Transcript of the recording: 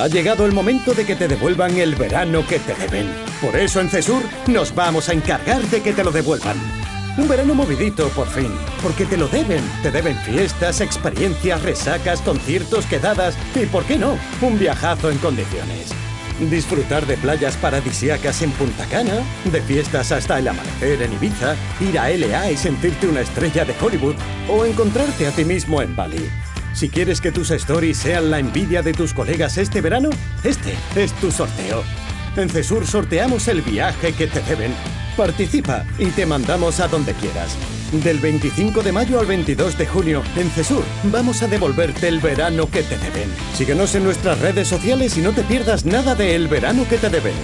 Ha llegado el momento de que te devuelvan el verano que te deben. Por eso en Cesur nos vamos a encargar de que te lo devuelvan. Un verano movidito, por fin. Porque te lo deben. Te deben fiestas, experiencias, resacas, conciertos, quedadas y, ¿por qué no? Un viajazo en condiciones. Disfrutar de playas paradisíacas en Punta Cana, de fiestas hasta el amanecer en Ibiza, ir a LA y sentirte una estrella de Hollywood o encontrarte a ti mismo en Bali. Si quieres que tus stories sean la envidia de tus colegas este verano, este es tu sorteo. En Cesur sorteamos el viaje que te deben. Participa y te mandamos a donde quieras. Del 25 de mayo al 22 de junio, en Cesur, vamos a devolverte el verano que te deben. Síguenos en nuestras redes sociales y no te pierdas nada de El verano que te deben.